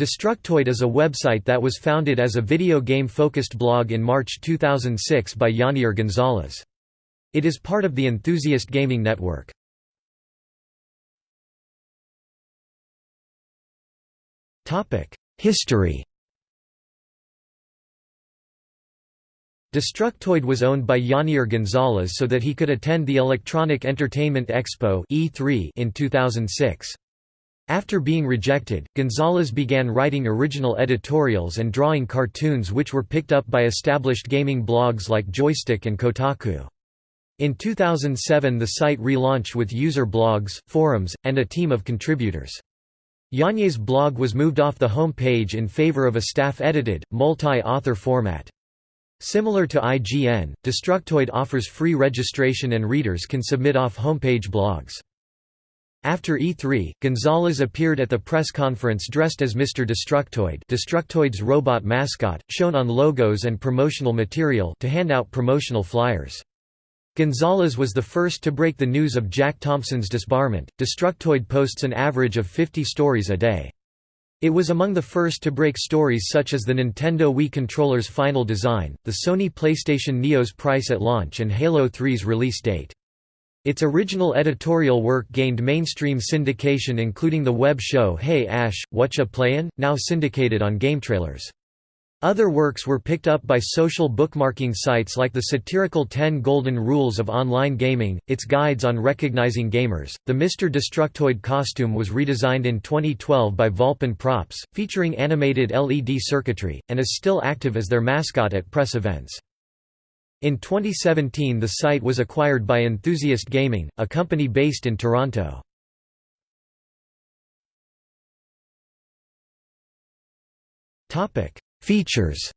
Destructoid is a website that was founded as a video game-focused blog in March 2006 by Yanier Gonzalez. It is part of the Enthusiast Gaming Network. History Destructoid was owned by Yanier Gonzalez so that he could attend the Electronic Entertainment Expo E3 in 2006. After being rejected, Gonzalez began writing original editorials and drawing cartoons which were picked up by established gaming blogs like Joystick and Kotaku. In 2007 the site relaunched with user blogs, forums, and a team of contributors. Yanier's blog was moved off the home page in favor of a staff-edited, multi-author format. Similar to IGN, Destructoid offers free registration and readers can submit off-homepage blogs. After E3, Gonzalez appeared at the press conference dressed as Mr. Destructoid Destructoid's robot mascot, shown on logos and promotional material to hand out promotional flyers. Gonzalez was the first to break the news of Jack Thompson's disbarment. Destructoid posts an average of 50 stories a day. It was among the first to break stories such as the Nintendo Wii controller's final design, the Sony PlayStation Neo's price at launch and Halo 3's release date. Its original editorial work gained mainstream syndication including the web show Hey Ash, Whatcha Playin', now syndicated on GameTrailers. Other works were picked up by social bookmarking sites like the satirical 10 Golden Rules of Online Gaming, its guides on recognizing gamers. The Mr. Destructoid costume was redesigned in 2012 by Volpin Props, featuring animated LED circuitry, and is still active as their mascot at press events. In 2017 the site was acquired by Enthusiast Gaming, a company based in Toronto. Features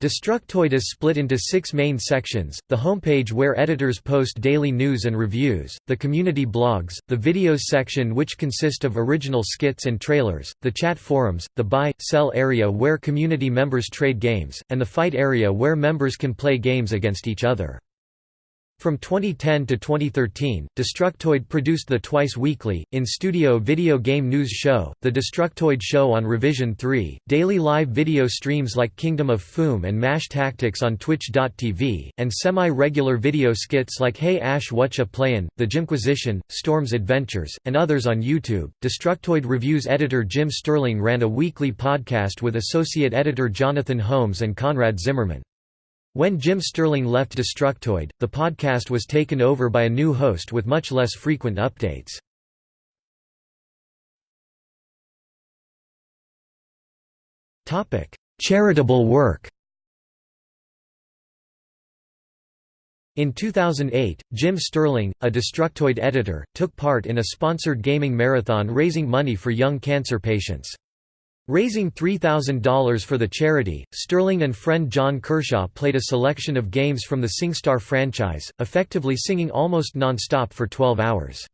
Destructoid is split into six main sections, the homepage where editors post daily news and reviews, the community blogs, the videos section which consist of original skits and trailers, the chat forums, the buy, sell area where community members trade games, and the fight area where members can play games against each other. From 2010 to 2013, Destructoid produced the twice-weekly, in-studio video game news show, The Destructoid Show on Revision 3, daily live video streams like Kingdom of Foom and MASH Tactics on Twitch.tv, and semi-regular video skits like Hey Ash Whatcha Playin', The Jimquisition, Storm's Adventures, and others on YouTube. Destructoid Reviews editor Jim Sterling ran a weekly podcast with associate editor Jonathan Holmes and Conrad Zimmerman. When Jim Sterling left Destructoid, the podcast was taken over by a new host with much less frequent updates. Charitable work In 2008, Jim Sterling, a Destructoid editor, took part in a sponsored gaming marathon raising money for young cancer patients. Raising $3,000 for the charity, Sterling and friend John Kershaw played a selection of games from the SingStar franchise, effectively singing almost non-stop for 12 hours.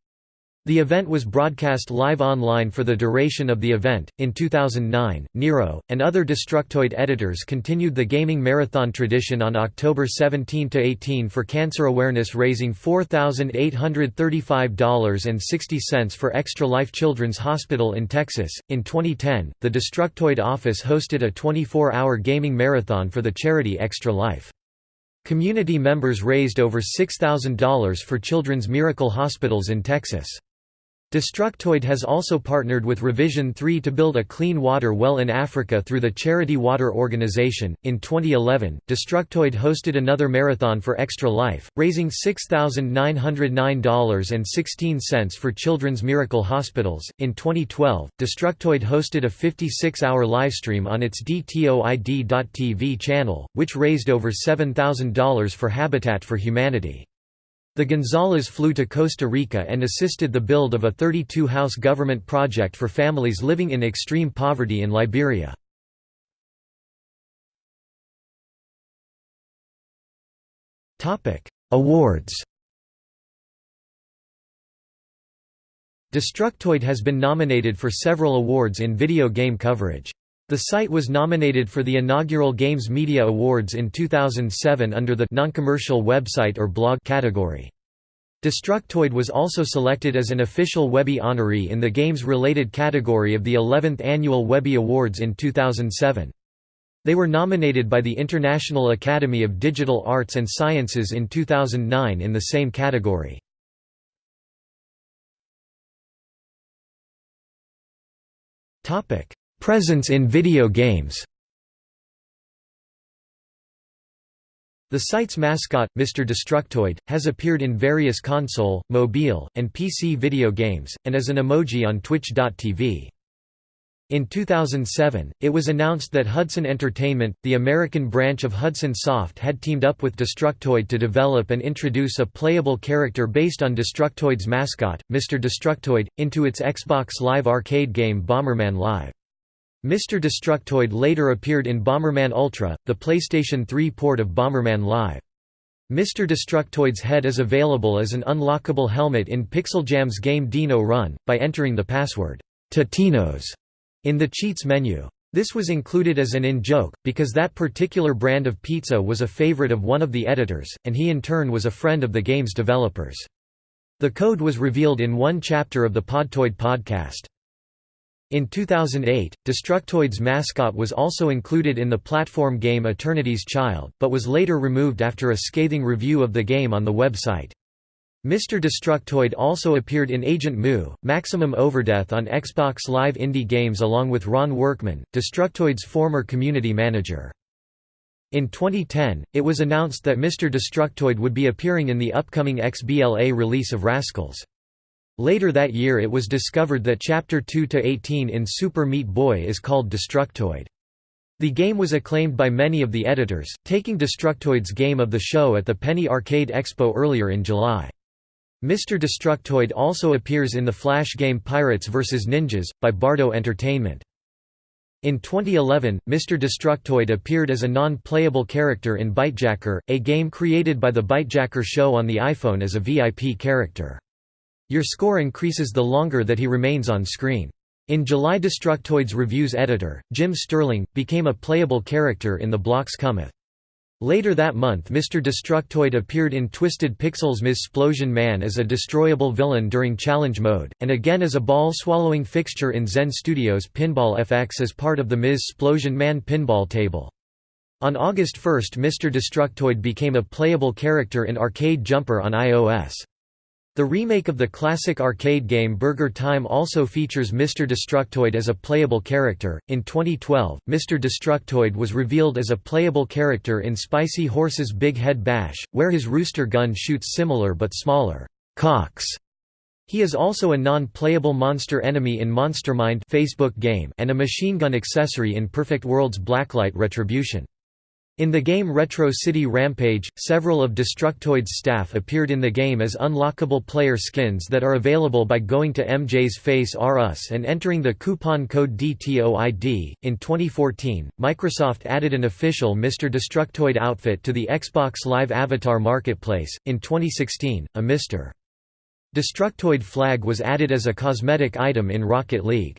The event was broadcast live online for the duration of the event. In 2009, Niero and other Destructoid editors continued the gaming marathon tradition on October 17 to 18 for cancer awareness, raising $4,835.60 for Extra Life Children's Hospital in Texas. In 2010, the Destructoid office hosted a 24-hour gaming marathon for the charity Extra Life. Community members raised over $6,000 for Children's Miracle Hospitals in Texas. Destructoid has also partnered with Revision 3 to build a clean water well in Africa through the Charity Water Organization. In 2011, Destructoid hosted another marathon for Extra Life, raising $6,909.16 for Children's Miracle Hospitals. In 2012, Destructoid hosted a 56 hour livestream on its DTOID.TV channel, which raised over $7,000 for Habitat for Humanity. The Gonzalez flew to Costa Rica and assisted the build of a 32-house government project for families living in extreme poverty in Liberia. Awards Destructoid has been nominated for several awards in video game coverage. The site was nominated for the inaugural Games Media Awards in 2007 under the non-commercial website or blog category. Destructoid was also selected as an official Webby honoree in the games-related category of the 11th Annual Webby Awards in 2007. They were nominated by the International Academy of Digital Arts and Sciences in 2009 in the same category. Presence in video games The site's mascot, Mr. Destructoid, has appeared in various console, mobile, and PC video games, and as an emoji on Twitch.tv. In 2007, it was announced that Hudson Entertainment, the American branch of Hudson Soft had teamed up with Destructoid to develop and introduce a playable character based on Destructoid's mascot, Mr. Destructoid, into its Xbox Live arcade game Bomberman Live. Mr. Destructoid later appeared in Bomberman Ultra, the PlayStation 3 port of Bomberman Live. Mr. Destructoid's head is available as an unlockable helmet in PixelJam's game Dino Run, by entering the password, Totino's, in the cheats menu. This was included as an in-joke, because that particular brand of pizza was a favorite of one of the editors, and he in turn was a friend of the game's developers. The code was revealed in one chapter of the Podtoid podcast. In 2008, Destructoid's mascot was also included in the platform game Eternity's Child, but was later removed after a scathing review of the game on the website. Mr. Destructoid also appeared in Agent Moo, Maximum Overdeath on Xbox Live Indie Games along with Ron Workman, Destructoid's former community manager. In 2010, it was announced that Mr. Destructoid would be appearing in the upcoming XBLA release of Raskulls. Later that year it was discovered that Chapter 2–18 in Super Meat Boy is called Destructoid. The game was acclaimed by many of the editors, taking Destructoid's game of the show at the Penny Arcade Expo earlier in July. Mr. Destructoid also appears in the Flash game Pirates vs. Ninjas, by Bardo Entertainment. In 2011, Mr. Destructoid appeared as a non-playable character in Bytejacker, a game created by the Bytejacker show on the iPhone as a VIP character. Your score increases the longer that he remains on screen. In July Destructoid's reviews editor, Jim Sterling, became a playable character in The Blocks Cometh. Later that month Mr. Destructoid appeared in Twisted Pixels Ms. Splosion Man as a destroyable villain during challenge mode, and again as a ball-swallowing fixture in Zen Studios Pinball FX as part of the Ms. Splosion Man pinball table. On August 1 Mr. Destructoid became a playable character in Arcade Jumper on iOS. The remake of the classic arcade game Burger Time also features Mr. Destructoid as a playable character. In 2012, Mr. Destructoid was revealed as a playable character in Spicy Horse's Big Head Bash, where his rooster gun shoots similar but smaller cocks. He is also a non-playable monster enemy in Monstermind Facebook game and a machine gun accessory in Perfect World's Blacklight Retribution. In the game Retro City Rampage, several of Destructoid's staff appeared in the game as unlockable player skins that are available by going to MJ's Face R Us and entering the coupon code DTOID. In 2014, Microsoft added an official Mr. Destructoid outfit to the Xbox Live Avatar Marketplace. In 2016, a Mr. Destructoid flag was added as a cosmetic item in Rocket League.